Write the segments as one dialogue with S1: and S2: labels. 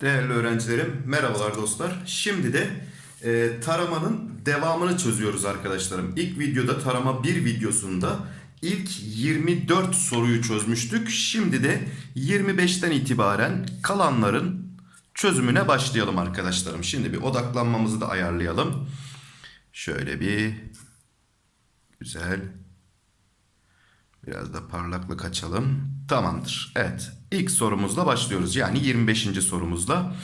S1: Değerli öğrencilerim, merhabalar dostlar. Şimdi de e, taramanın devamını çözüyoruz arkadaşlarım. İlk videoda tarama 1 videosunda ilk 24 soruyu çözmüştük. Şimdi de 25'ten itibaren kalanların çözümüne başlayalım arkadaşlarım. Şimdi bir odaklanmamızı da ayarlayalım. Şöyle bir güzel Biraz da parlaklık açalım. Tamamdır. Evet. İlk sorumuzla başlıyoruz. Yani 25. sorumuzla.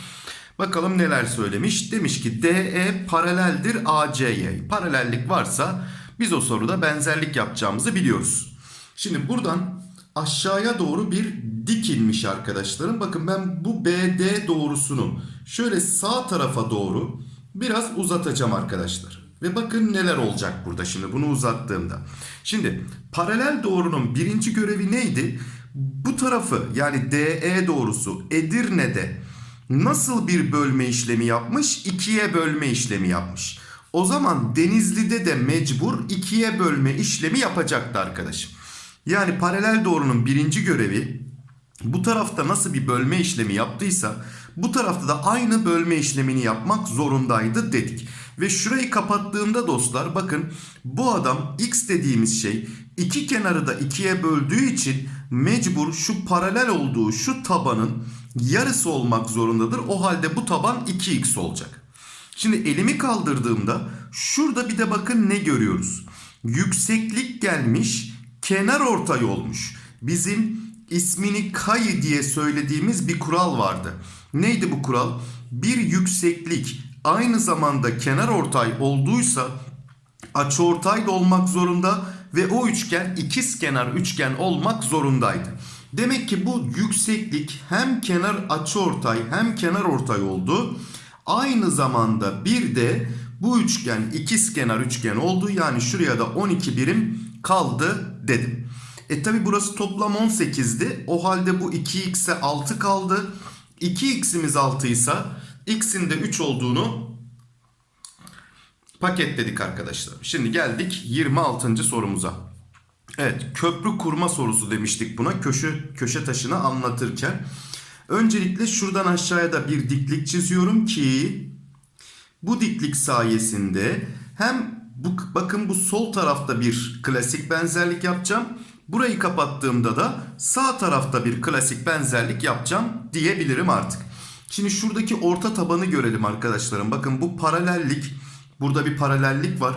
S1: Bakalım neler söylemiş. Demiş ki DE paraleldir AC'ye. Paralellik varsa biz o soruda benzerlik yapacağımızı biliyoruz. Şimdi buradan aşağıya doğru bir dik inmiş arkadaşlarım. Bakın ben bu BD doğrusunu şöyle sağ tarafa doğru biraz uzatacağım arkadaşlar. Ve bakın neler olacak burada şimdi bunu uzattığımda. Şimdi paralel doğrunun birinci görevi neydi? Bu tarafı yani DE doğrusu Edirne'de nasıl bir bölme işlemi yapmış? İkiye bölme işlemi yapmış. O zaman Denizli'de de mecbur ikiye bölme işlemi yapacaktı arkadaşım. Yani paralel doğrunun birinci görevi bu tarafta nasıl bir bölme işlemi yaptıysa bu tarafta da aynı bölme işlemini yapmak zorundaydı dedik. Ve şurayı kapattığımda dostlar bakın bu adam x dediğimiz şey iki kenarı da ikiye böldüğü için mecbur şu paralel olduğu şu tabanın yarısı olmak zorundadır. O halde bu taban 2x olacak. Şimdi elimi kaldırdığımda şurada bir de bakın ne görüyoruz. Yükseklik gelmiş kenar ortay olmuş. Bizim ismini kayı diye söylediğimiz bir kural vardı. Neydi bu kural? Bir yükseklik aynı zamanda kenar ortay olduysa açıortay da olmak zorunda ve o üçgen ikiz kenar üçgen olmak zorundaydı. Demek ki bu yükseklik hem kenar açıortay hem kenar ortay oldu. Aynı zamanda bir de bu üçgen ikiz kenar üçgen oldu. Yani şuraya da 12 birim kaldı dedim. E tabi burası toplam 18'di. O halde bu 2x'e 6 kaldı. 2x'imiz 6 ise x'in de 3 olduğunu paketledik arkadaşlar. Şimdi geldik 26. sorumuza. Evet köprü kurma sorusu demiştik buna köşe, köşe taşını anlatırken. Öncelikle şuradan aşağıya da bir diklik çiziyorum ki bu diklik sayesinde hem bu, bakın bu sol tarafta bir klasik benzerlik yapacağım. Burayı kapattığımda da sağ tarafta bir klasik benzerlik yapacağım diyebilirim artık. Şimdi şuradaki orta tabanı görelim arkadaşlarım. Bakın bu paralellik. Burada bir paralellik var.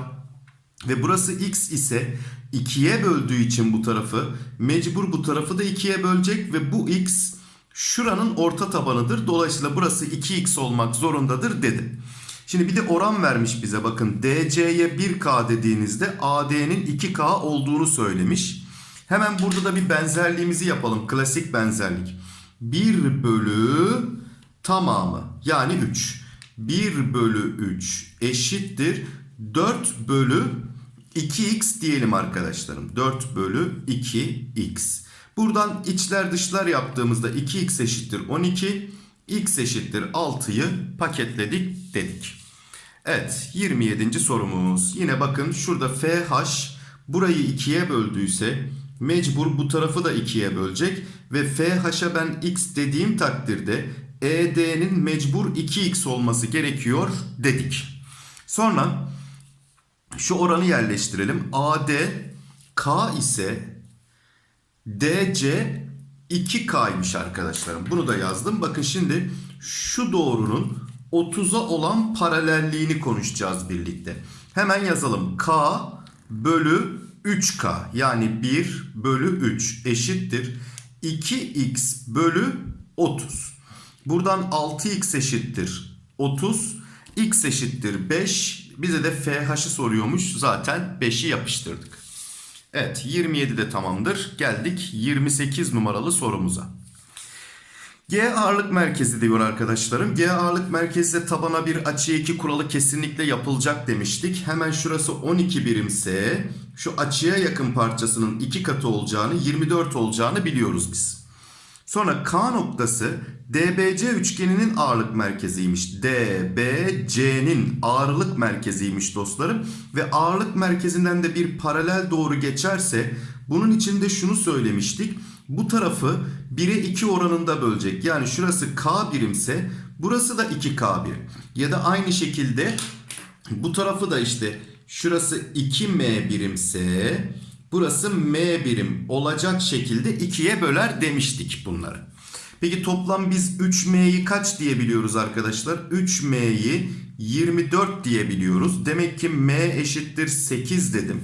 S1: Ve burası x ise 2'ye böldüğü için bu tarafı mecbur bu tarafı da 2'ye bölecek ve bu x şuranın orta tabanıdır. Dolayısıyla burası 2x olmak zorundadır dedim. Şimdi bir de oran vermiş bize bakın DC'ye 1K dediğinizde AD'nin 2K olduğunu söylemiş. Hemen burada da bir benzerliğimizi yapalım. Klasik benzerlik. 1 bölü tamamı yani 3. 1 bölü 3 eşittir 4 bölü 2x diyelim arkadaşlarım. 4 bölü 2x. Buradan içler dışlar yaptığımızda 2x eşittir 12. x eşittir 6'yı paketledik dedik. Evet 27. sorumuz. Yine bakın şurada FH burayı 2'ye böldüyse mecbur bu tarafı da 2'ye bölecek. Ve FH'a ben x dediğim takdirde ED'nin mecbur 2x olması gerekiyor dedik. Sonra şu oranı yerleştirelim. AD K ise DC 2K'ymış arkadaşlarım. Bunu da yazdım. Bakın şimdi şu doğrunun 30'a olan paralelliğini konuşacağız birlikte. Hemen yazalım. K bölü 3K yani 1 bölü 3 eşittir. 2x bölü 30. Buradan 6x eşittir 30. x eşittir 5. Bize de FH'ı soruyormuş. Zaten 5'i yapıştırdık. Evet 27 de tamamdır. Geldik 28 numaralı sorumuza. G ağırlık merkezi diyor arkadaşlarım. G ağırlık merkezde tabana bir açı 2 kuralı kesinlikle yapılacak demiştik. Hemen şurası 12 birimse şu açıya yakın parçasının 2 katı olacağını 24 olacağını biliyoruz biz. Sonra K noktası DBC üçgeninin ağırlık merkeziymiş. DBC'nin ağırlık merkeziymiş dostlarım. Ve ağırlık merkezinden de bir paralel doğru geçerse bunun içinde şunu söylemiştik. Bu tarafı 1'e 2 oranında bölecek. Yani şurası K birimse burası da 2K birim. Ya da aynı şekilde bu tarafı da işte şurası 2M birimse burası M birim olacak şekilde 2'ye böler demiştik bunları. Peki toplam biz 3M'yi kaç diyebiliyoruz arkadaşlar? 3M'yi 24 diyebiliyoruz. Demek ki M eşittir 8 dedim.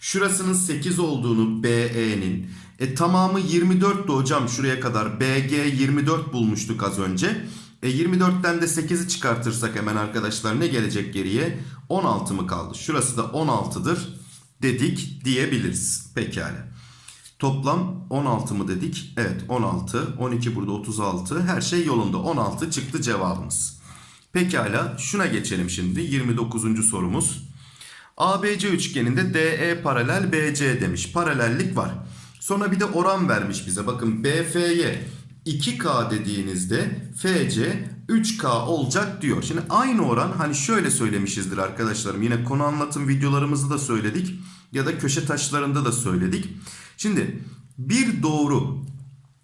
S1: Şurasının 8 olduğunu BE'nin. E tamamı 24'tü hocam şuraya kadar. BG 24 bulmuştuk az önce. E 24'ten de 8'i çıkartırsak hemen arkadaşlar ne gelecek geriye? 16 mı kaldı? Şurası da 16'dır dedik diyebiliriz. Pekala. Toplam 16 mı dedik? Evet 16. 12 burada 36. Her şey yolunda. 16 çıktı cevabımız. Pekala şuna geçelim şimdi. 29. sorumuz. ABC üçgeninde DE paralel BC demiş. Paralellik var. Sonra bir de oran vermiş bize. Bakın BF'ye 2K dediğinizde FC 3K olacak diyor. Şimdi aynı oran hani şöyle söylemişizdir arkadaşlarım. Yine konu anlatım videolarımızda da söyledik. Ya da köşe taşlarında da söyledik. Şimdi bir doğru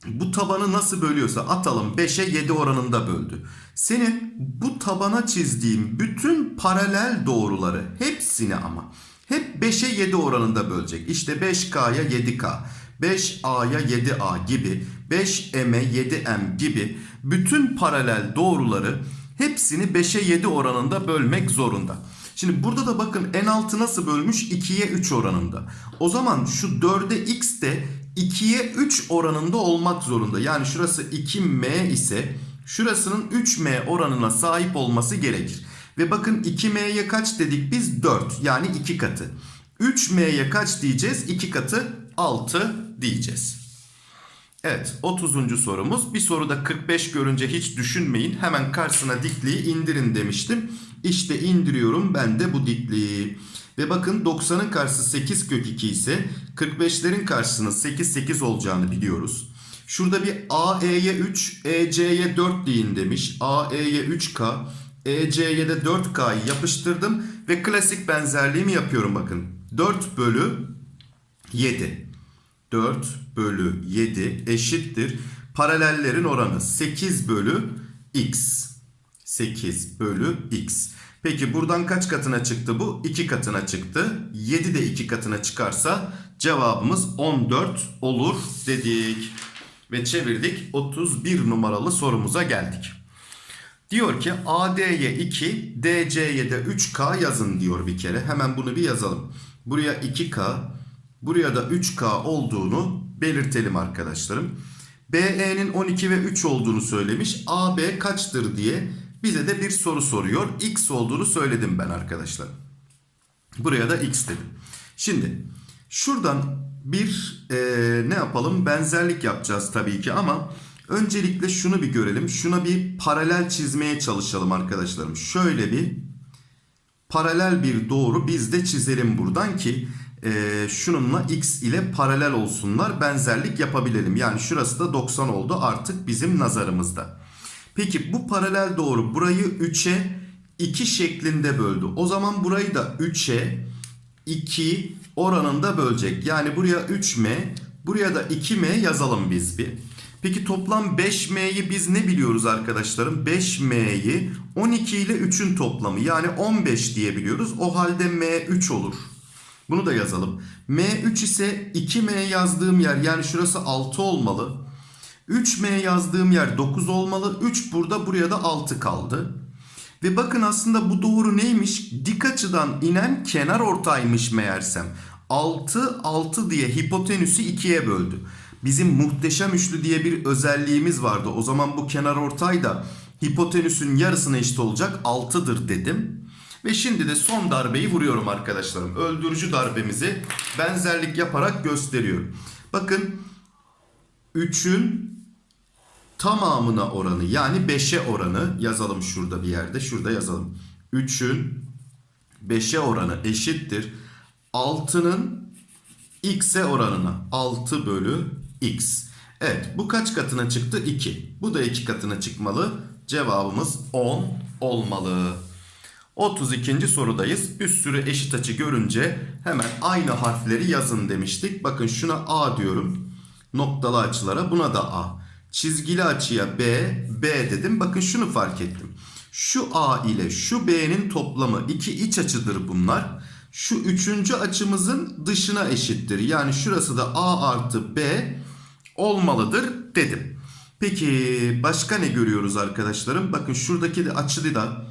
S1: bu tabanı nasıl bölüyorsa atalım 5'e 7 oranında böldü. Senin bu tabana çizdiğim bütün paralel doğruları hepsini ama hep 5'e 7 oranında bölecek. İşte 5K'ya 7K, 5A'ya 7A gibi, 5M'e 7M gibi bütün paralel doğruları hepsini 5'e 7 oranında bölmek zorunda. Şimdi burada da bakın en altı nasıl bölmüş? 2'ye 3 oranında. O zaman şu 4'e x de 2'ye 3 oranında olmak zorunda. Yani şurası 2m ise şurasının 3m oranına sahip olması gerekir. Ve bakın 2m'ye kaç dedik biz? 4 yani 2 katı. 3m'ye kaç diyeceğiz? 2 katı 6 diyeceğiz. Evet 30. sorumuz. Bir soruda 45 görünce hiç düşünmeyin. Hemen karşısına dikliği indirin demiştim. İşte indiriyorum ben de bu dikliği. Ve bakın 90'ın karşısı 8 kök 2 ise 45'lerin karşısının 8 8 olacağını biliyoruz. Şurada bir AE'ye 3, EC'ye 4 deyin demiş. AE'ye 3K, EC'ye de 4K'yı yapıştırdım. Ve klasik benzerliğimi yapıyorum bakın. 4 bölü 7. 4 bölü 7 eşittir. Paralellerin oranı 8 bölü x. 8 bölü x. Peki buradan kaç katına çıktı bu? 2 katına çıktı. 7 de 2 katına çıkarsa cevabımız 14 olur dedik. Ve çevirdik 31 numaralı sorumuza geldik. Diyor ki AD'ye 2, DC'ye de 3K yazın diyor bir kere. Hemen bunu bir yazalım. Buraya 2K, buraya da 3K olduğunu belirtelim arkadaşlarım. BE'nin 12 ve 3 olduğunu söylemiş. AB kaçtır diye bize de bir soru soruyor. X olduğunu söyledim ben arkadaşlar. Buraya da X dedim. Şimdi şuradan bir e, ne yapalım? Benzerlik yapacağız tabii ki ama öncelikle şunu bir görelim. Şuna bir paralel çizmeye çalışalım arkadaşlarım. Şöyle bir paralel bir doğru biz de çizelim buradan ki e, şununla x ile paralel olsunlar benzerlik yapabilelim. Yani şurası da 90 oldu artık bizim nazarımızda. Peki bu paralel doğru burayı 3'e 2 şeklinde böldü. O zaman burayı da 3'e 2 oranında bölecek. Yani buraya 3m buraya da 2m yazalım biz bir. Peki toplam 5m'yi biz ne biliyoruz arkadaşlarım? 5m'yi 12 ile 3'ün toplamı yani 15 diyebiliyoruz. O halde m 3 olur. Bunu da yazalım. M3 ise 2M yazdığım yer yani şurası 6 olmalı. 3M yazdığım yer 9 olmalı. 3 burada buraya da 6 kaldı. Ve bakın aslında bu doğru neymiş? Dik açıdan inen kenar ortaymış meğersem. 6 6 diye hipotenüsü 2'ye böldü. Bizim muhteşem üçlü diye bir özelliğimiz vardı. O zaman bu kenar ortay da hipotenüsün yarısına eşit olacak 6'dır dedim. Ve şimdi de son darbeyi vuruyorum arkadaşlarım. Öldürücü darbemizi benzerlik yaparak gösteriyorum. Bakın 3'ün tamamına oranı yani 5'e oranı yazalım şurada bir yerde. Şurada yazalım. 3'ün 5'e oranı eşittir. 6'nın x'e oranına 6 bölü x. Evet bu kaç katına çıktı? 2. Bu da 2 katına çıkmalı. Cevabımız 10 olmalı. 32. sorudayız. Bir sürü eşit açı görünce hemen aynı harfleri yazın demiştik. Bakın şuna A diyorum. Noktalı açılara buna da A. Çizgili açıya B, B dedim. Bakın şunu fark ettim. Şu A ile şu B'nin toplamı iki iç açıdır bunlar. Şu üçüncü açımızın dışına eşittir. Yani şurası da A artı B olmalıdır dedim. Peki başka ne görüyoruz arkadaşlarım? Bakın şuradaki de açılı da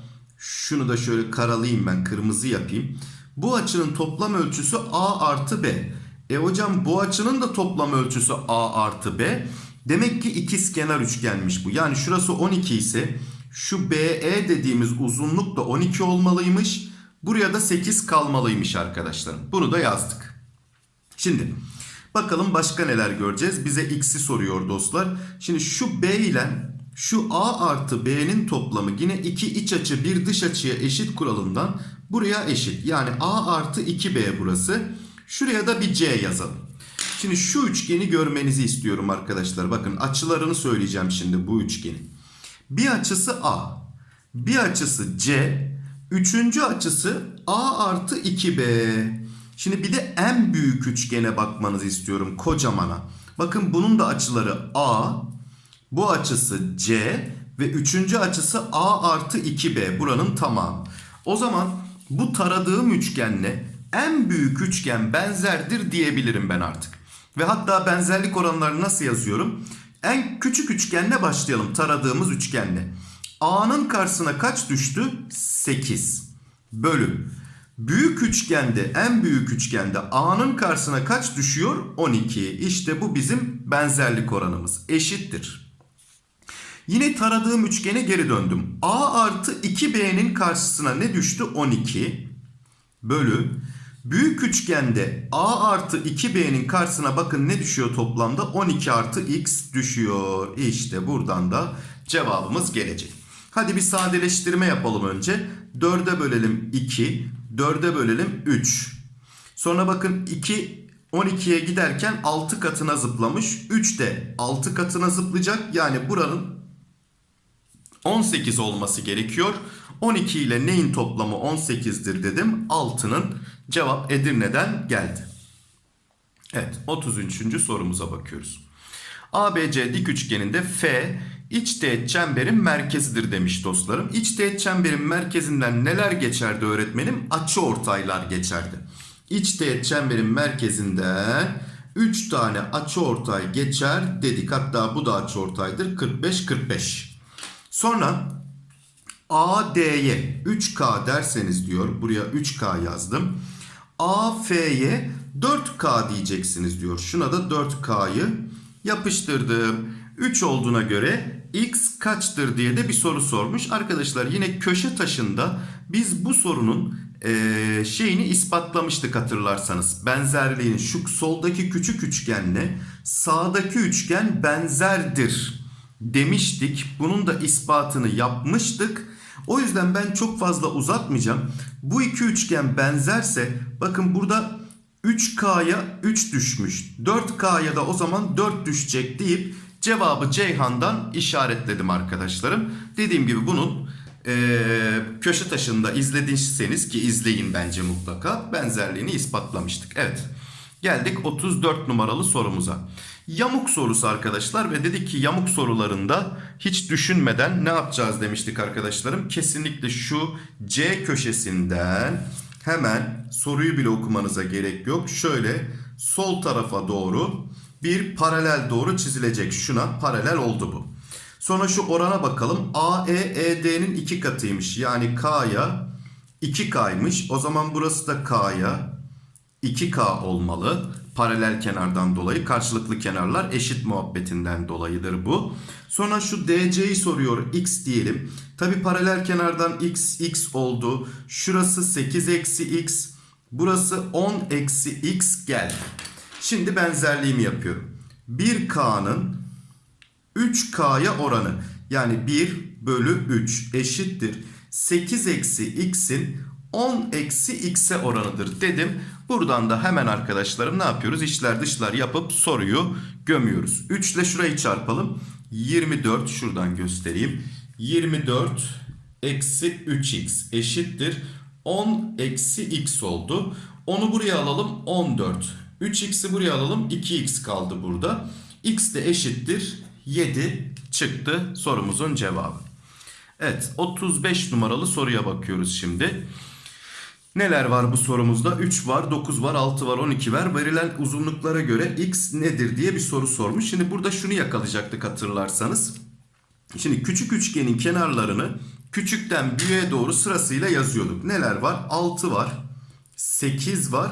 S1: şunu da şöyle karalayayım ben kırmızı yapayım. Bu açının toplam ölçüsü A artı B. E hocam bu açının da toplam ölçüsü A artı B. Demek ki ikizkenar üçgenmiş bu. Yani şurası 12 ise şu BE dediğimiz uzunluk da 12 olmalıymış. Buraya da 8 kalmalıymış arkadaşlarım. Bunu da yazdık. Şimdi bakalım başka neler göreceğiz. Bize x'i soruyor dostlar. Şimdi şu B ile şu A artı B'nin toplamı yine iki iç açı bir dış açıya eşit kuralından buraya eşit. Yani A artı 2B burası. Şuraya da bir C yazalım. Şimdi şu üçgeni görmenizi istiyorum arkadaşlar. Bakın açılarını söyleyeceğim şimdi bu üçgenin. Bir açısı A. Bir açısı C. Üçüncü açısı A artı 2B. Şimdi bir de en büyük üçgene bakmanızı istiyorum kocamana. Bakın bunun da açıları A. Bu açısı C. Ve üçüncü açısı A artı 2B. Buranın tamamı. O zaman bu taradığım üçgenle en büyük üçgen benzerdir diyebilirim ben artık. Ve hatta benzerlik oranlarını nasıl yazıyorum? En küçük üçgenle başlayalım taradığımız üçgenle. A'nın karşısına kaç düştü? 8 bölü. Büyük üçgende en büyük üçgende A'nın karşısına kaç düşüyor? 12. İşte bu bizim benzerlik oranımız. Eşittir. Yine taradığım üçgene geri döndüm. A artı 2B'nin karşısına ne düştü? 12 bölü. Büyük üçgende A artı 2B'nin karşısına bakın ne düşüyor toplamda? 12 artı X düşüyor. İşte buradan da cevabımız gelecek. Hadi bir sadeleştirme yapalım önce. 4'e bölelim 2. 4'e bölelim 3. Sonra bakın 2 12'ye giderken 6 katına zıplamış. 3 de 6 katına zıplayacak. Yani buranın 18 olması gerekiyor. 12 ile neyin toplamı 18'dir dedim. 6'nın cevap Edirne'den geldi. Evet 33. sorumuza bakıyoruz. ABC dik üçgeninde F iç teğet çemberin merkezidir demiş dostlarım. İç teğet çemberin merkezinden neler geçerdi öğretmenim? Açı ortaylar geçerdi. İç teğet çemberin merkezinden 3 tane açı ortay geçer dedik. Hatta bu da açı ortaydır. 45 45. Sonra AD'ye 3K derseniz diyor. Buraya 3K yazdım. AF'ye 4K diyeceksiniz diyor. Şuna da 4K'yı yapıştırdım. 3 olduğuna göre x kaçtır diye de bir soru sormuş. Arkadaşlar yine köşe taşında biz bu sorunun e, şeyini ispatlamıştık hatırlarsanız. Benzerliğini şu soldaki küçük üçgenle sağdaki üçgen benzerdir demiştik. Bunun da ispatını yapmıştık. O yüzden ben çok fazla uzatmayacağım. Bu iki üçgen benzerse bakın burada 3K'ya 3 düşmüş. 4K'ya da o zaman 4 düşecek deyip cevabı Ceyhan'dan işaretledim arkadaşlarım. Dediğim gibi bunun e, köşe taşında izlediyseniz ki izleyin bence mutlaka benzerliğini ispatlamıştık. Evet geldik 34 numaralı sorumuza. Yamuk sorusu arkadaşlar ve dedik ki yamuk sorularında hiç düşünmeden ne yapacağız demiştik arkadaşlarım. Kesinlikle şu C köşesinden hemen soruyu bile okumanıza gerek yok. Şöyle sol tarafa doğru bir paralel doğru çizilecek. Şuna paralel oldu bu. Sonra şu orana bakalım. AE ED'nin iki katıymış. Yani K'ya 2K'ymış. O zaman burası da K'ya 2K olmalı. Paralel kenardan dolayı karşılıklı kenarlar eşit muhabbetinden dolayıdır bu. Sonra şu DC'yi soruyor x diyelim. Tabi paralel kenardan x x oldu. Şurası 8 eksi x. Burası 10 eksi x geldi. Şimdi benzerliğimi yapıyorum. 1K'nın 3K'ya oranı yani 1 bölü 3 eşittir. 8 eksi x'in 10 eksi x'e oranıdır dedim. Buradan da hemen arkadaşlarım ne yapıyoruz? İçler dışlar yapıp soruyu gömüyoruz. 3 ile şurayı çarpalım. 24 şuradan göstereyim. 24 eksi 3x eşittir. 10 eksi x oldu. Onu buraya alalım 14. 3x'i buraya alalım 2x kaldı burada. x de eşittir 7 çıktı sorumuzun cevabı. Evet 35 numaralı soruya bakıyoruz şimdi. Neler var bu sorumuzda? 3 var, 9 var, 6 var, 12 var. Verilen uzunluklara göre x nedir diye bir soru sormuş. Şimdi burada şunu yakalayacaktık hatırlarsanız. Şimdi küçük üçgenin kenarlarını küçükten büyüğe doğru sırasıyla yazıyorduk. Neler var? 6 var, 8 var,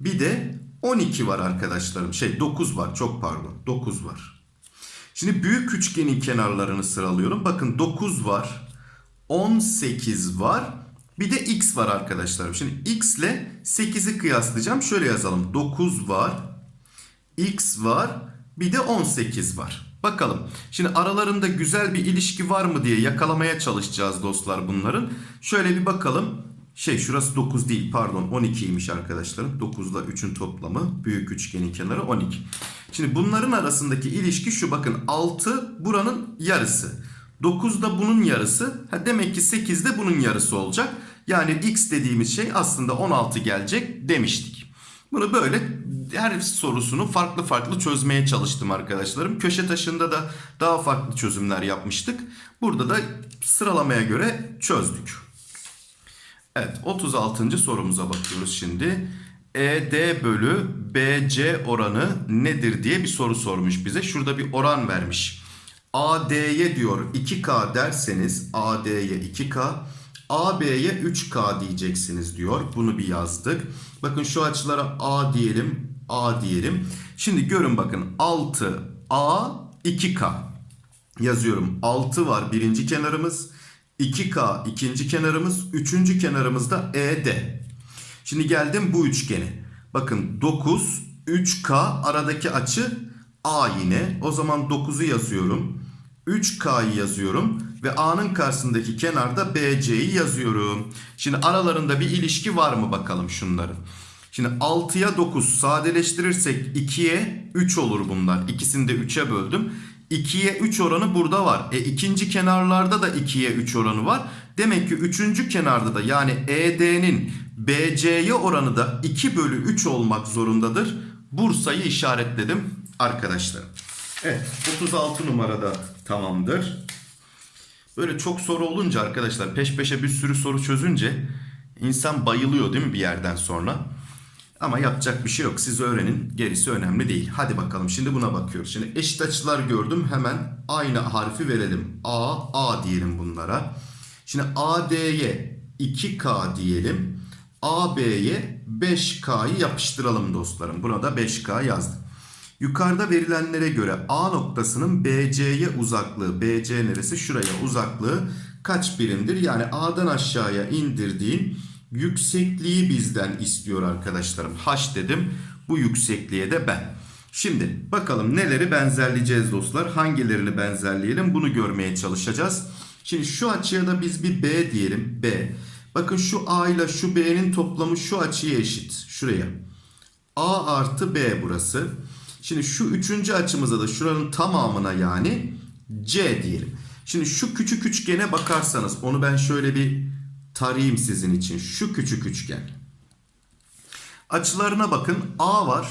S1: bir de 12 var arkadaşlarım. Şey 9 var çok pardon 9 var. Şimdi büyük üçgenin kenarlarını sıralıyorum. Bakın 9 var, 18 var, bir de x var arkadaşlarım. Şimdi x ile 8'i kıyaslayacağım. Şöyle yazalım. 9 var, x var, bir de 18 var. Bakalım. Şimdi aralarında güzel bir ilişki var mı diye yakalamaya çalışacağız dostlar bunların. Şöyle bir bakalım. Şey şurası 9 değil pardon 12'ymiş arkadaşlarım. 9 ile 3'ün toplamı büyük üçgenin kenarı 12. Şimdi bunların arasındaki ilişki şu bakın 6 buranın yarısı. 9 da bunun yarısı. Ha demek ki 8 de bunun yarısı olacak. Yani x dediğimiz şey aslında 16 gelecek demiştik. Bunu böyle her sorusunu farklı farklı çözmeye çalıştım arkadaşlarım. Köşe taşında da daha farklı çözümler yapmıştık. Burada da sıralamaya göre çözdük. Evet 36. sorumuza bakıyoruz şimdi. ED bölü BC oranı nedir diye bir soru sormuş bize. Şurada bir oran vermiş. AD'ye diyor 2K derseniz AD'ye 2K AB'ye 3K diyeceksiniz diyor. Bunu bir yazdık. Bakın şu açılara A diyelim, A diyelim. Şimdi görün bakın 6 A 2K yazıyorum. 6 var birinci kenarımız. 2K ikinci kenarımız. Üçüncü kenarımız da ED. Şimdi geldim bu üçgene. Bakın 9 3K aradaki açı A yine. O zaman 9'u yazıyorum. 3K'yı yazıyorum ve A'nın karşısındaki kenarda BC'yi yazıyorum. Şimdi aralarında bir ilişki var mı bakalım şunların. Şimdi 6'ya 9 sadeleştirirsek 2'ye 3 olur bunlar. İkisini de 3'e böldüm. 2'ye 3 oranı burada var. E ikinci kenarlarda da 2'ye 3 oranı var. Demek ki üçüncü kenarda da yani ED'nin BC'ye oranı da 2 bölü 3 olmak zorundadır. Bursa'yı işaretledim arkadaşlar. Evet 36 numarada tamamdır. Böyle çok soru olunca arkadaşlar peş peşe bir sürü soru çözünce insan bayılıyor değil mi bir yerden sonra? Ama yapacak bir şey yok. Siz öğrenin. Gerisi önemli değil. Hadi bakalım şimdi buna bakıyoruz. Şimdi eşit açılar gördüm. Hemen aynı harfi verelim. A, A diyelim bunlara. Şimdi AD'ye 2K diyelim. AB'ye 5K'yı yapıştıralım dostlarım. Buna da 5K yazdım. Yukarıda verilenlere göre A noktasının BC'ye uzaklığı, BC neresi? Şuraya uzaklığı kaç birimdir? Yani A'dan aşağıya indirdiğin yüksekliği bizden istiyor arkadaşlarım. H dedim. Bu yüksekliğe de ben. Şimdi bakalım neleri benzerleyeceğiz dostlar. Hangilerini benzerleyelim bunu görmeye çalışacağız. Şimdi şu açıya da biz bir B diyelim. B. Bakın şu A ile şu B'nin toplamı şu açıya eşit. Şuraya. A artı B burası. Şimdi şu üçüncü açımıza da şuranın tamamına yani C diyelim. Şimdi şu küçük üçgene bakarsanız onu ben şöyle bir tarayayım sizin için. Şu küçük üçgen. Açılarına bakın A var.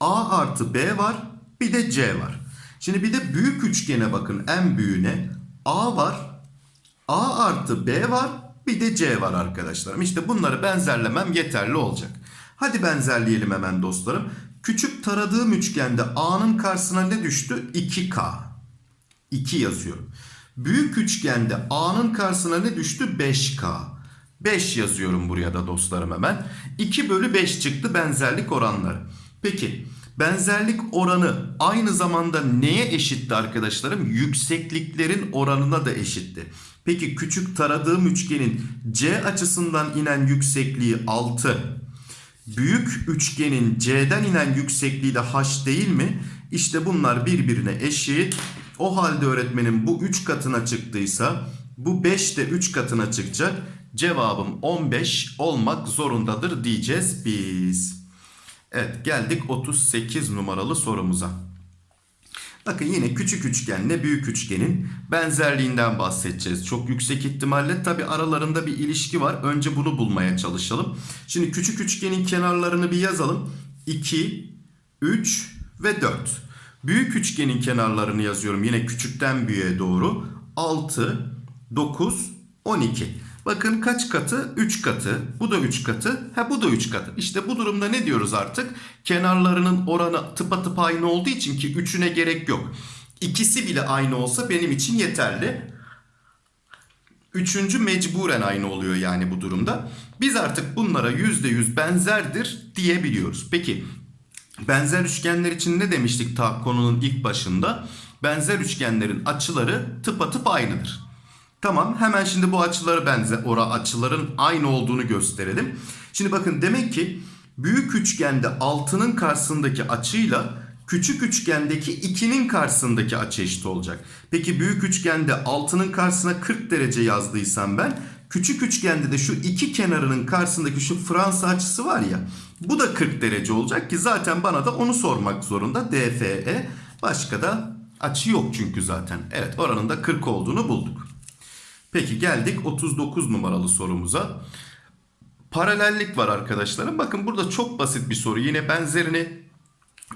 S1: A artı B var. Bir de C var. Şimdi bir de büyük üçgene bakın en büyüğüne. A var. A artı B var. Bir de C var arkadaşlarım. İşte bunları benzerlemem yeterli olacak. Hadi benzerleyelim hemen dostlarım. Küçük taradığım üçgende A'nın karşısına ne düştü? 2K. 2 yazıyorum. Büyük üçgende A'nın karşısına ne düştü? 5K. 5 yazıyorum buraya da dostlarım hemen. 2 bölü 5 çıktı benzerlik oranları. Peki benzerlik oranı aynı zamanda neye eşitti arkadaşlarım? Yüksekliklerin oranına da eşitti. Peki küçük taradığım üçgenin C açısından inen yüksekliği 6. Büyük üçgenin C'den inen yüksekliği de H değil mi? İşte bunlar birbirine eşit. O halde öğretmenin bu 3 katına çıktıysa bu 5 de 3 katına çıkacak. Cevabım 15 olmak zorundadır diyeceğiz biz. Evet geldik 38 numaralı sorumuza. Bakın yine küçük üçgenle büyük üçgenin benzerliğinden bahsedeceğiz. Çok yüksek ihtimalle tabi aralarında bir ilişki var. Önce bunu bulmaya çalışalım. Şimdi küçük üçgenin kenarlarını bir yazalım. 2, 3 ve 4. Büyük üçgenin kenarlarını yazıyorum yine küçükten büyüğe doğru. 6, 9, 12. Bakın kaç katı? 3 katı. Bu da 3 katı. Ha bu da 3 katı. İşte bu durumda ne diyoruz artık? Kenarlarının oranı tıpatıp aynı olduğu için ki üçüne gerek yok. İkisi bile aynı olsa benim için yeterli. Üçüncü mecburen aynı oluyor yani bu durumda. Biz artık bunlara %100 benzerdir diyebiliyoruz. Peki benzer üçgenler için ne demiştik ta konunun ilk başında? Benzer üçgenlerin açıları tıpatıp aynıdır. Tamam hemen şimdi bu açıları benze ora açıların aynı olduğunu gösterelim. Şimdi bakın demek ki büyük üçgende 6'nın karşısındaki açıyla küçük üçgendeki 2'nin karşısındaki açı eşit olacak. Peki büyük üçgende 6'nın karşısına 40 derece yazdıysam ben küçük üçgende de şu iki kenarının karşısındaki şu Fransa açısı var ya bu da 40 derece olacak ki zaten bana da onu sormak zorunda DFE başka da açı yok çünkü zaten. Evet oranın da 40 olduğunu bulduk. Peki geldik 39 numaralı sorumuza. Paralellik var arkadaşlarım. Bakın burada çok basit bir soru. Yine benzerini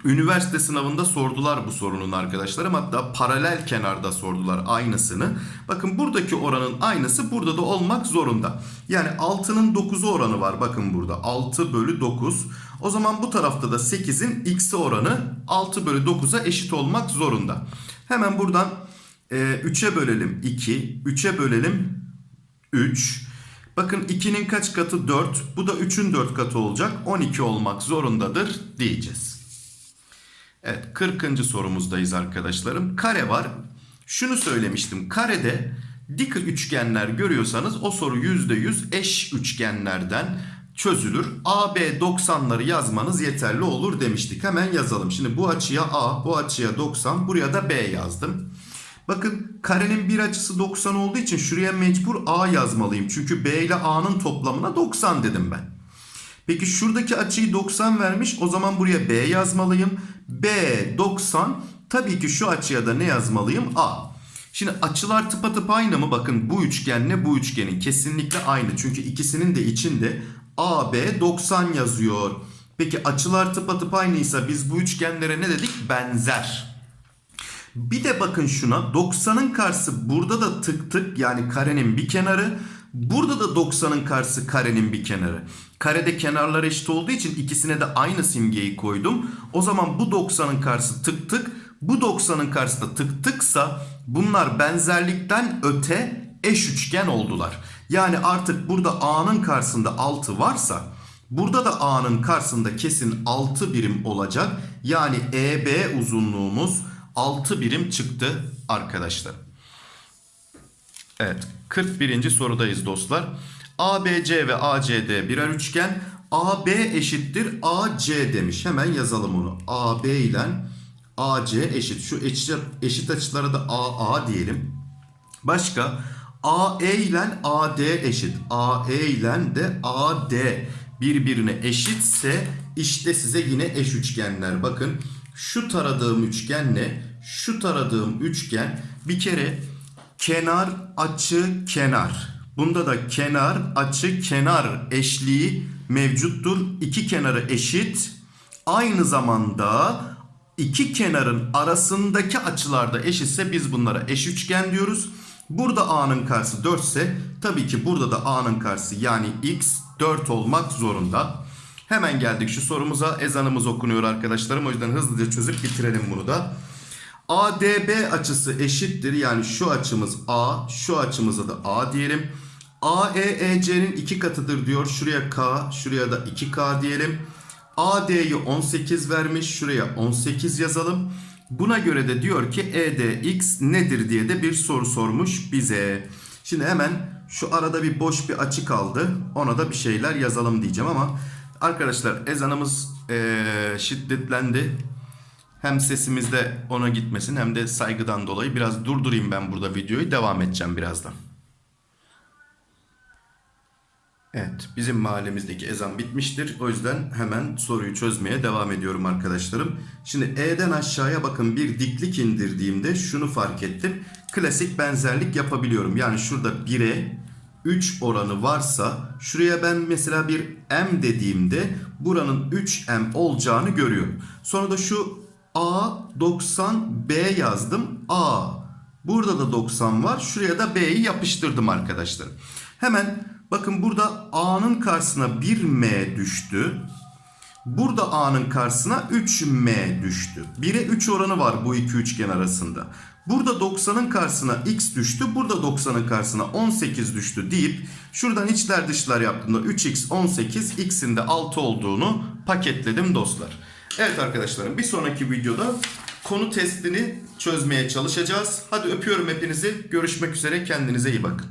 S1: üniversite sınavında sordular bu sorunun arkadaşlarım. Hatta paralel kenarda sordular aynısını. Bakın buradaki oranın aynısı burada da olmak zorunda. Yani 6'nın 9'u oranı var. Bakın burada 6 bölü 9. O zaman bu tarafta da 8'in x'i oranı 6 bölü 9'a eşit olmak zorunda. Hemen buradan 3'e ee, bölelim 2. 3'e bölelim 3. Bakın 2'nin kaç katı 4. Bu da 3'ün 4 katı olacak. 12 olmak zorundadır diyeceğiz. Evet 40. sorumuzdayız arkadaşlarım. Kare var. Şunu söylemiştim. Karede dik üçgenler görüyorsanız o soru %100 eş üçgenlerden çözülür. AB 90'ları yazmanız yeterli olur demiştik. Hemen yazalım. Şimdi bu açıya A, bu açıya 90, buraya da B yazdım. Bakın karenin bir açısı 90 olduğu için şuraya mecbur A yazmalıyım. Çünkü B ile A'nın toplamına 90 dedim ben. Peki şuradaki açıyı 90 vermiş. O zaman buraya B yazmalıyım. B 90. Tabii ki şu açıya da ne yazmalıyım? A. Şimdi açılar tıpatıp aynı mı? Bakın bu üçgenle bu üçgenin kesinlikle aynı. Çünkü ikisinin de içinde AB 90 yazıyor. Peki açılar tıpatıp aynıysa biz bu üçgenlere ne dedik? Benzer. Bir de bakın şuna 90'ın karşısı burada da tık tık yani karenin bir kenarı. Burada da 90'ın karşısı karenin bir kenarı. Karede kenarlar eşit olduğu için ikisine de aynı simgeyi koydum. O zaman bu 90'ın karşısı tık tık. Bu 90'ın karşısı da tık tıksa bunlar benzerlikten öte eş üçgen oldular. Yani artık burada A'nın karşısında 6 varsa burada da A'nın karşısında kesin 6 birim olacak. Yani EB uzunluğumuz 6 birim çıktı arkadaşlar. Evet 41. sorudayız dostlar. ABC ve ACD birer üçgen. AB eşittir AC demiş. Hemen yazalım onu. AB ile AC eşit. Şu eşit, eşit açılara da AA diyelim. Başka AE ile AD eşit. AE ile de AD birbirine eşitse işte size eş üçgenler. Bakın şu taradığım üçgenle şu taradığım üçgen bir kere kenar açı kenar. Bunda da kenar açı kenar eşliği mevcuttur. İki kenarı eşit. Aynı zamanda iki kenarın arasındaki açılarda eşitse biz bunlara eş üçgen diyoruz. Burada A'nın karşısı 4 ise tabii ki burada da A'nın karşısı yani X 4 olmak zorunda. Hemen geldik şu sorumuza. Ezanımız okunuyor arkadaşlarım. O yüzden hızlıca çözüp bitirelim bunu da. ADB açısı eşittir. Yani şu açımız A, şu açımıza da A diyelim. AEEC'nin iki katıdır diyor. Şuraya K, şuraya da 2K diyelim. AD'yi 18 vermiş. Şuraya 18 yazalım. Buna göre de diyor ki EDX nedir diye de bir soru sormuş bize. Şimdi hemen şu arada bir boş bir açı kaldı. Ona da bir şeyler yazalım diyeceğim ama arkadaşlar ezanımız ee, şiddetlendi. Hem sesimizde ona gitmesin hem de saygıdan dolayı biraz durdurayım ben burada videoyu. Devam edeceğim birazdan. Evet, bizim mahallemizdeki ezan bitmiştir. O yüzden hemen soruyu çözmeye devam ediyorum arkadaşlarım. Şimdi E'den aşağıya bakın bir diklik indirdiğimde şunu fark ettim. Klasik benzerlik yapabiliyorum. Yani şurada 1'e 3 oranı varsa şuraya ben mesela bir M dediğimde buranın 3M olacağını görüyorum. Sonra da şu A 90 B yazdım. A. Burada da 90 var. Şuraya da B'yi yapıştırdım arkadaşlar. Hemen bakın burada A'nın karşısına 1M düştü. Burada A'nın karşısına 3M düştü. 1'e 3 oranı var bu iki üçgen arasında. Burada 90'ın karşısına X düştü. Burada 90'ın karşısına 18 düştü deyip şuradan içler dışlar yaptığımda 3X 18 X'in de 6 olduğunu paketledim dostlar. Evet arkadaşlarım bir sonraki videoda konu testini çözmeye çalışacağız. Hadi öpüyorum hepinizi. Görüşmek üzere kendinize iyi bakın.